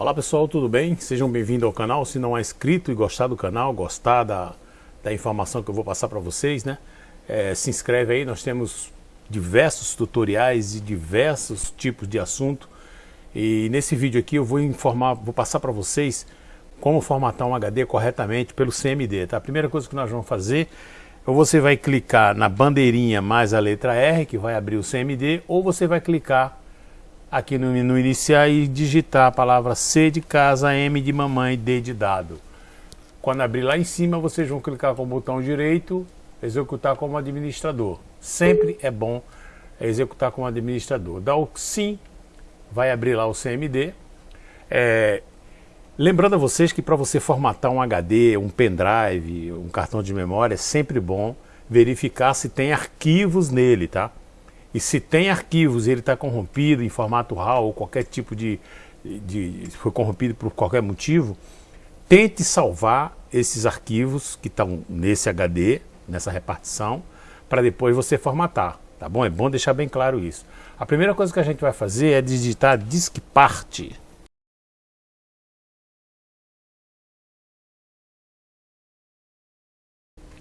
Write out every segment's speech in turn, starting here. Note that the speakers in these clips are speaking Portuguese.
Olá pessoal, tudo bem? Sejam bem-vindos ao canal. Se não é inscrito e gostar do canal, gostar da, da informação que eu vou passar para vocês, né? É, se inscreve aí, nós temos diversos tutoriais e diversos tipos de assunto. E nesse vídeo aqui eu vou informar, vou passar para vocês como formatar um HD corretamente pelo CMD, tá? A primeira coisa que nós vamos fazer, ou você vai clicar na bandeirinha mais a letra R, que vai abrir o CMD, ou você vai clicar aqui no menu iniciar e digitar a palavra C de casa, M de mamãe, D de dado. Quando abrir lá em cima, vocês vão clicar com o botão direito, executar como administrador. Sempre é bom executar como administrador. Dá o sim, vai abrir lá o CMD. É, lembrando a vocês que para você formatar um HD, um pendrive, um cartão de memória, é sempre bom verificar se tem arquivos nele, tá? E se tem arquivos ele está corrompido em formato RAW ou qualquer tipo de, de... foi corrompido por qualquer motivo, tente salvar esses arquivos que estão nesse HD, nessa repartição, para depois você formatar, tá bom? É bom deixar bem claro isso. A primeira coisa que a gente vai fazer é digitar disk part.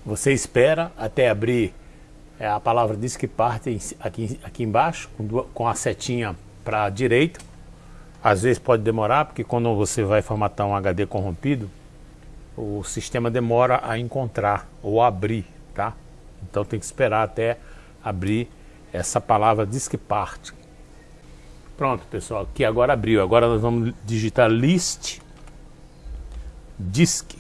Você espera até abrir é a palavra diz que parte aqui, aqui embaixo, com, com a setinha para a direita. Às vezes pode demorar, porque quando você vai formatar um HD corrompido, o sistema demora a encontrar ou abrir, tá? Então tem que esperar até abrir essa palavra disk part. Pronto, pessoal, aqui agora abriu. Agora nós vamos digitar list disk.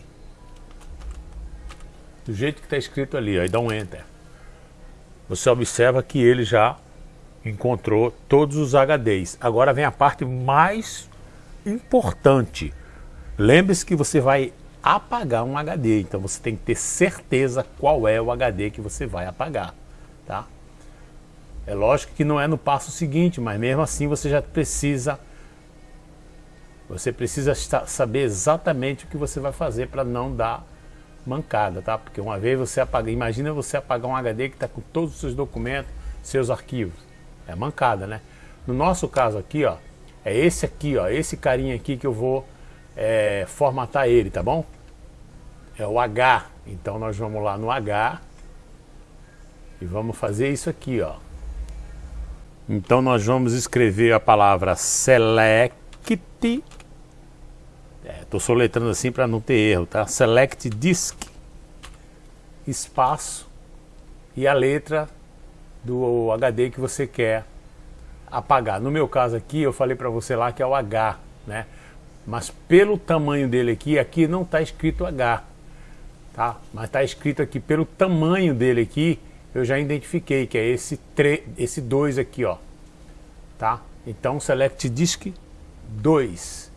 Do jeito que está escrito ali, aí dá um enter você observa que ele já encontrou todos os HDs. Agora vem a parte mais importante. Lembre-se que você vai apagar um HD, então você tem que ter certeza qual é o HD que você vai apagar. Tá? É lógico que não é no passo seguinte, mas mesmo assim você já precisa você precisa saber exatamente o que você vai fazer para não dar mancada, tá? Porque uma vez você apaga, imagina você apagar um HD que está com todos os seus documentos, seus arquivos. É mancada, né? No nosso caso aqui, ó, é esse aqui, ó, esse carinha aqui que eu vou é, formatar ele, tá bom? É o H. Então nós vamos lá no H e vamos fazer isso aqui, ó. Então nós vamos escrever a palavra select Estou soletrando assim para não ter erro, tá? Select disk, espaço e a letra do HD que você quer apagar. No meu caso aqui, eu falei para você lá que é o H, né? Mas pelo tamanho dele aqui, aqui não está escrito H, tá? Mas está escrito aqui, pelo tamanho dele aqui, eu já identifiquei que é esse 3, esse 2 aqui, ó, tá? Então, select disk 2.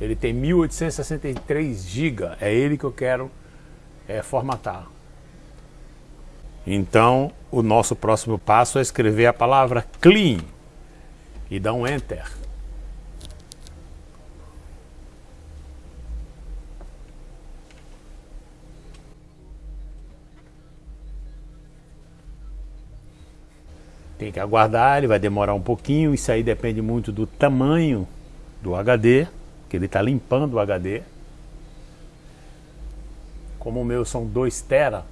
Ele tem 1863 GB, é ele que eu quero é, formatar. Então, o nosso próximo passo é escrever a palavra clean e dar um enter. Tem que aguardar, ele vai demorar um pouquinho, isso aí depende muito do tamanho do HD que ele está limpando o HD. Como o meu são 2 tera,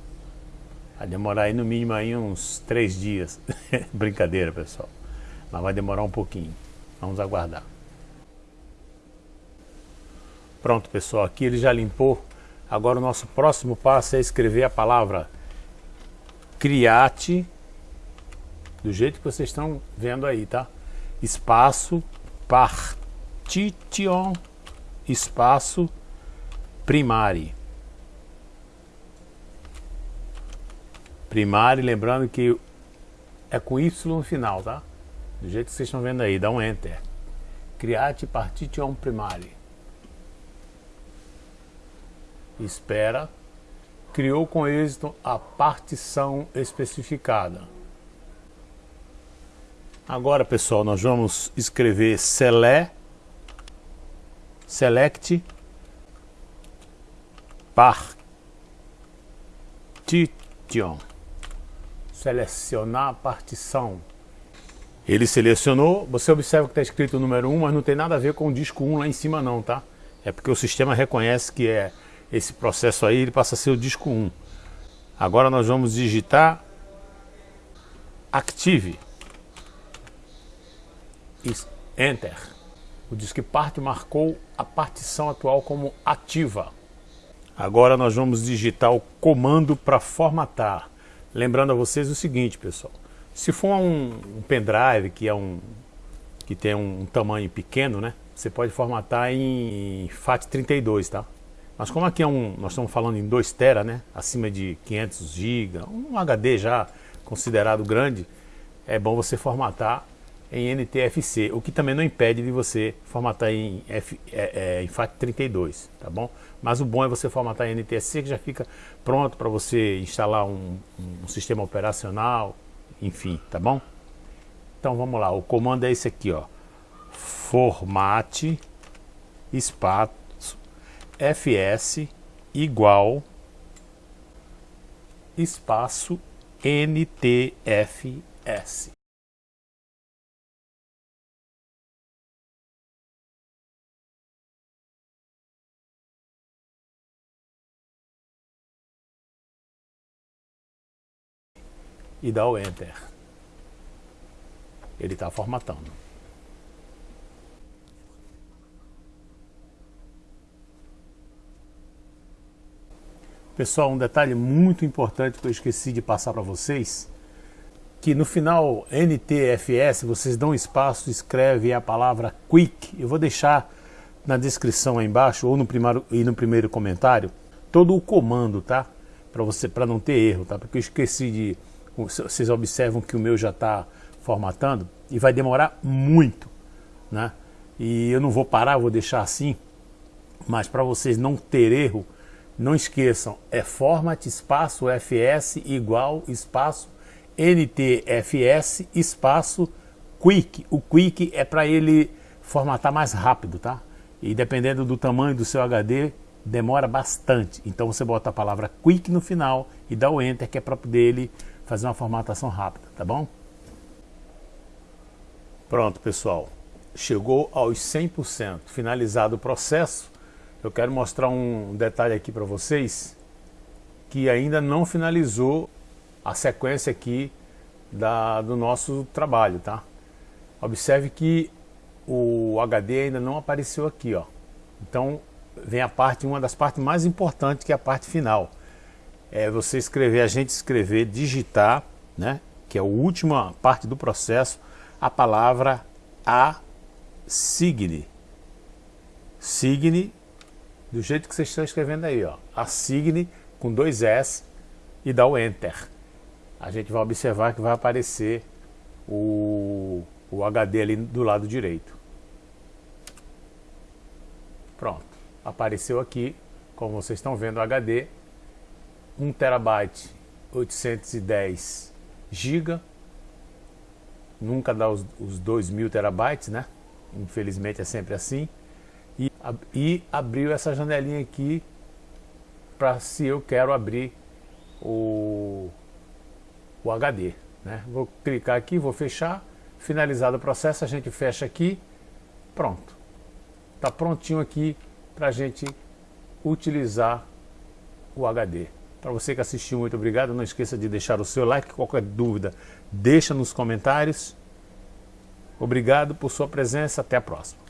vai demorar aí no mínimo aí uns 3 dias. Brincadeira, pessoal. Mas vai demorar um pouquinho. Vamos aguardar. Pronto, pessoal. Aqui ele já limpou. Agora o nosso próximo passo é escrever a palavra criate do jeito que vocês estão vendo aí, tá? Espaço partition espaço primari. Primari, lembrando que é com Y no final, tá? Do jeito que vocês estão vendo aí, dá um Enter. Create partition primari. Espera. Criou com êxito a partição especificada. Agora, pessoal, nós vamos escrever select select partition. Selecionar partição. Ele selecionou, você observa que está escrito o número 1, mas não tem nada a ver com o disco 1 lá em cima não, tá? É porque o sistema reconhece que é esse processo aí, ele passa a ser o disco 1. Agora nós vamos digitar Active. Enter. O disco parte marcou a partição atual como ativa. Agora nós vamos digitar o comando para formatar. Lembrando a vocês o seguinte, pessoal. Se for um, um pendrive que, é um, que tem um tamanho pequeno, né? Você pode formatar em FAT32, tá? Mas como aqui é um, nós estamos falando em 2 TB, né? Acima de 500 GB, um HD já considerado grande, é bom você formatar em NTFC, o que também não impede de você formatar em, F, é, é, em FAT32, tá bom? Mas o bom é você formatar em NTFC que já fica pronto para você instalar um, um, sistema operacional, enfim, tá bom? Então vamos lá, o comando é esse aqui, ó. Formate espaço fs igual espaço ntfs. E dá o Enter. Ele está formatando. Pessoal, um detalhe muito importante que eu esqueci de passar para vocês, que no final NTFS vocês dão espaço, escreve a palavra Quick. Eu vou deixar na descrição aí embaixo ou no primeiro, e no primeiro comentário todo o comando, tá? Para você, para não ter erro, tá? Porque eu esqueci de vocês observam que o meu já está formatando e vai demorar muito, né? E eu não vou parar, vou deixar assim, mas para vocês não ter erro, não esqueçam, é format espaço fs igual espaço ntfs espaço quick. O quick é para ele formatar mais rápido, tá? E dependendo do tamanho do seu HD, demora bastante. Então você bota a palavra quick no final e dá o enter que é para poder ele fazer uma formatação rápida, tá bom? Pronto, pessoal. Chegou aos 100%. Finalizado o processo, eu quero mostrar um detalhe aqui para vocês que ainda não finalizou a sequência aqui da, do nosso trabalho, tá? Observe que o HD ainda não apareceu aqui, ó. Então, vem a parte, uma das partes mais importantes, que é a parte final é você escrever, a gente escrever, digitar, né, que é a última parte do processo, a palavra a signe. Do jeito que vocês estão escrevendo aí, ó. A signe com dois S e dá o Enter. A gente vai observar que vai aparecer o, o HD ali do lado direito. Pronto. Apareceu aqui, como vocês estão vendo o HD, 1 terabyte 810 GB nunca dá os, os 2 mil terabytes né? Infelizmente é sempre assim. E, e abriu essa janelinha aqui para se eu quero abrir o, o HD né? vou clicar aqui, vou fechar. Finalizado o processo, a gente fecha aqui. Pronto. Está prontinho aqui para a gente utilizar o HD para você que assistiu, muito obrigado. Não esqueça de deixar o seu like. Qualquer dúvida, deixa nos comentários. Obrigado por sua presença. Até a próxima.